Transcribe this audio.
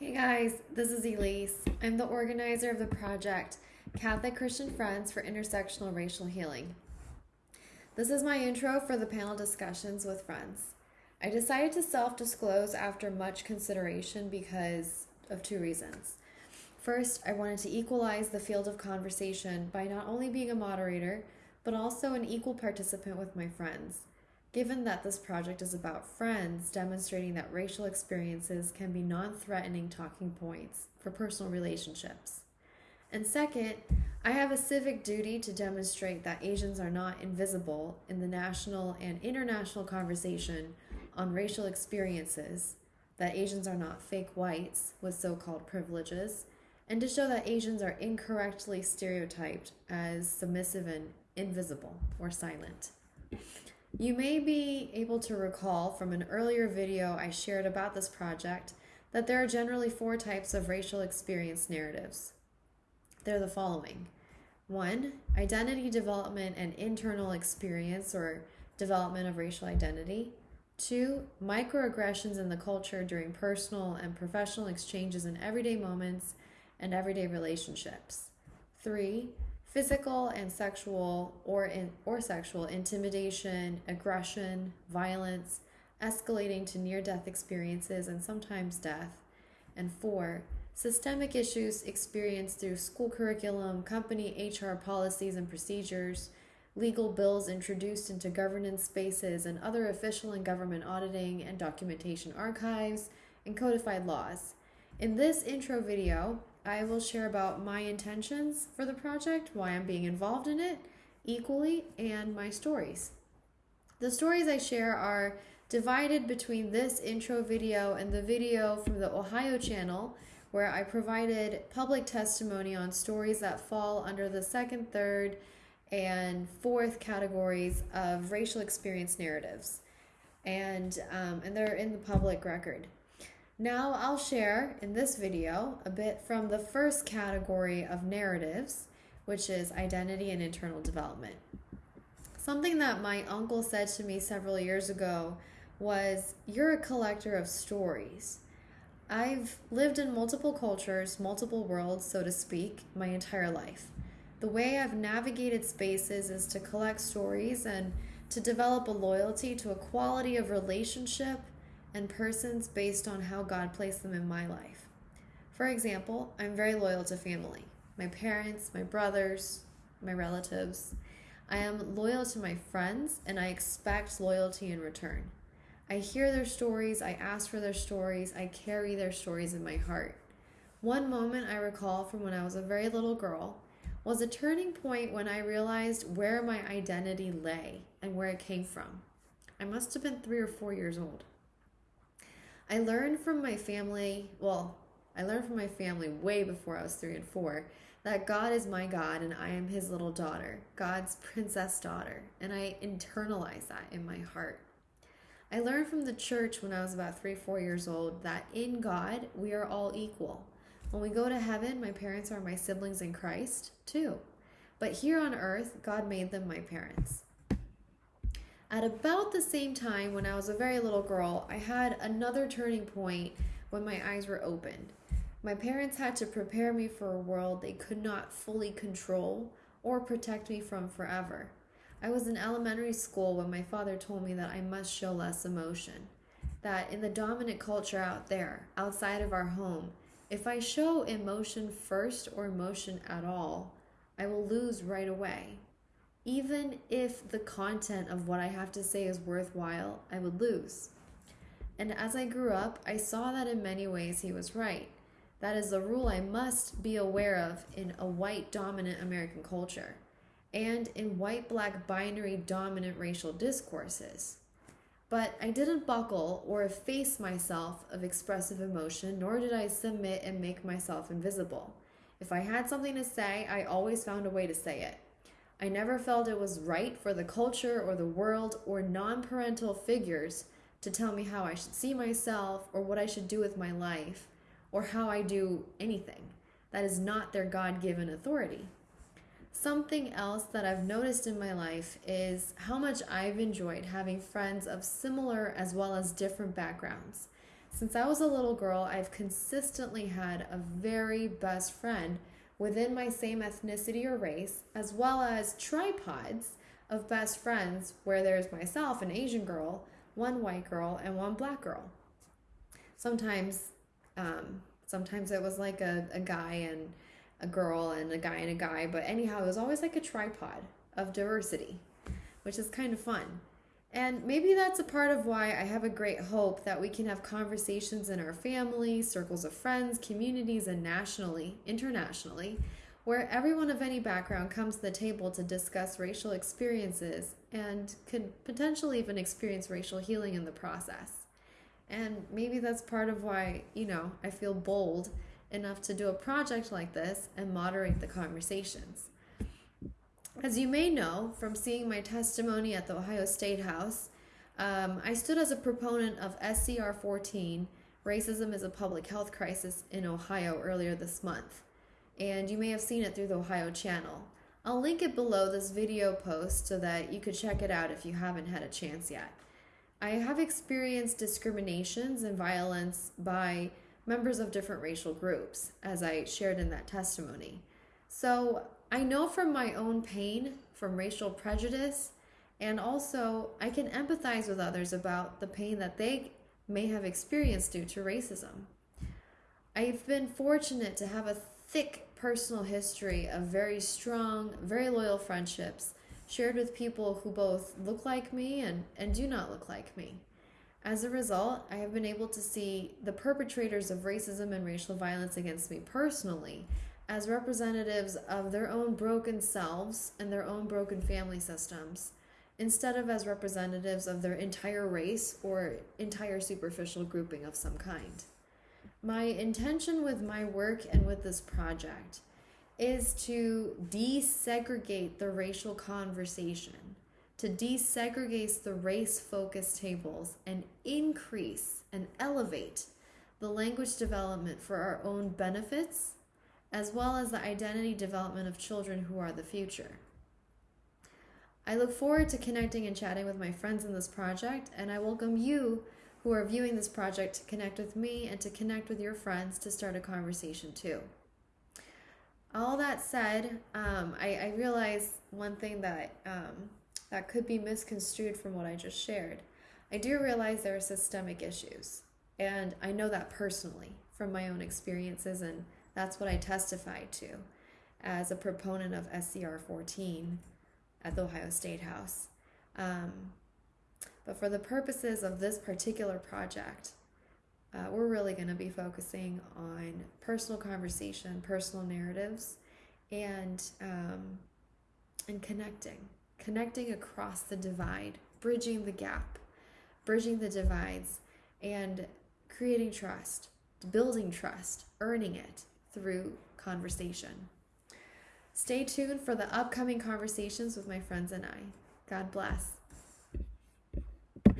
Hey guys, this is Elise. I'm the organizer of the project Catholic Christian Friends for Intersectional Racial Healing. This is my intro for the panel discussions with friends. I decided to self disclose after much consideration because of two reasons. First, I wanted to equalize the field of conversation by not only being a moderator, but also an equal participant with my friends. Given that this project is about friends demonstrating that racial experiences can be non threatening talking points for personal relationships. And second, I have a civic duty to demonstrate that Asians are not invisible in the national and international conversation on racial experiences, that Asians are not fake whites with so called privileges, and to show that Asians are incorrectly stereotyped as submissive and invisible or silent. You may be able to recall from an earlier video I shared about this project that there are generally four types of racial experience narratives. They're the following one, identity development and internal experience or development of racial identity. Two, microaggressions in the culture during personal and professional exchanges in everyday moments and everyday relationships. Three, physical and sexual or in, or sexual intimidation, aggression, violence, escalating to near-death experiences and sometimes death. And four, systemic issues experienced through school curriculum, company HR policies and procedures, legal bills introduced into governance spaces and other official and government auditing and documentation archives, and codified laws. In this intro video, I will share about my intentions for the project, why I'm being involved in it equally, and my stories. The stories I share are divided between this intro video and the video from the Ohio channel, where I provided public testimony on stories that fall under the second, third, and fourth categories of racial experience narratives. And, um, and they're in the public record. Now I'll share in this video a bit from the first category of narratives, which is identity and internal development. Something that my uncle said to me several years ago was, You're a collector of stories. I've lived in multiple cultures, multiple worlds, so to speak, my entire life. The way I've navigated spaces is to collect stories and to develop a loyalty to a quality of relationship and persons based on how God placed them in my life. For example, I'm very loyal to family my parents, my brothers, my relatives. I am loyal to my friends and I expect loyalty in return. I hear their stories, I ask for their stories, I carry their stories in my heart. One moment I recall from when I was a very little girl was a turning point when I realized where my identity lay and where it came from. I must have been three or four years old. I learned from my family, well, I learned from my family way before I was three and four that God is my God and I am his little daughter, God's princess daughter, and I internalize that in my heart. I learned from the church when I was about three, four years old that in God we are all equal. When we go to heaven, my parents are my siblings in Christ too. But here on earth, God made them my parents. At about the same time, when I was a very little girl, I had another turning point when my eyes were opened. My parents had to prepare me for a world they could not fully control or protect me from forever. I was in elementary school when my father told me that I must show less emotion. That in the dominant culture out there, outside of our home, if I show emotion first or emotion at all, I will lose right away. Even if the content of what I have to say is worthwhile, I would lose. And as I grew up, I saw that in many ways he was right. That is a rule I must be aware of in a white dominant American culture and in white black binary dominant racial discourses. But I didn't buckle or efface myself of expressive emotion, nor did I submit and make myself invisible. If I had something to say, I always found a way to say it. I never felt it was right for the culture or the world or non parental figures to tell me how I should see myself or what I should do with my life or how I do anything. That is not their God given authority. Something else that I've noticed in my life is how much I've enjoyed having friends of similar as well as different backgrounds. Since I was a little girl, I've consistently had a very best friend within my same ethnicity or race, as well as tripods of best friends where there's myself, an Asian girl, one white girl, and one black girl. Sometimes, um, sometimes it was like a, a guy and a girl and a guy and a guy, but anyhow, it was always like a tripod of diversity, which is kind of fun. And maybe that's a part of why I have a great hope that we can have conversations in our family, circles of friends, communities, and nationally, internationally, where everyone of any background comes to the table to discuss racial experiences and could potentially even experience racial healing in the process. And maybe that's part of why, you know, I feel bold enough to do a project like this and moderate the conversations. As you may know from seeing my testimony at the Ohio State House, um, I stood as a proponent of SCR 14, Racism is a Public Health Crisis in Ohio, earlier this month. And you may have seen it through the Ohio channel. I'll link it below this video post so that you could check it out if you haven't had a chance yet. I have experienced discriminations and violence by members of different racial groups, as I shared in that testimony. So I know from my own pain from racial prejudice, and also I can empathize with others about the pain that they may have experienced due to racism. I've been fortunate to have a thick personal history of very strong, very loyal friendships shared with people who both look like me and, and do not look like me. As a result, I have been able to see the perpetrators of racism and racial violence against me personally as representatives of their own broken selves and their own broken family systems, instead of as representatives of their entire race or entire superficial grouping of some kind. My intention with my work and with this project is to desegregate the racial conversation to desegregate the race focused tables and increase and elevate the language development for our own benefits, as well as the identity development of children who are the future. I look forward to connecting and chatting with my friends in this project, and I welcome you who are viewing this project to connect with me and to connect with your friends to start a conversation too. All that said, um, I, I realize one thing that um, that could be misconstrued from what I just shared. I do realize there are systemic issues, and I know that personally from my own experiences, and that's what I testified to as a proponent of SCR 14 at the Ohio State House. Um, but for the purposes of this particular project, uh, we're really going to be focusing on personal conversation, personal narratives, and um, and connecting connecting across the divide, bridging the gap, bridging the divides, and creating trust, building trust, earning it through conversation. Stay tuned for the upcoming conversations with my friends and I. God bless.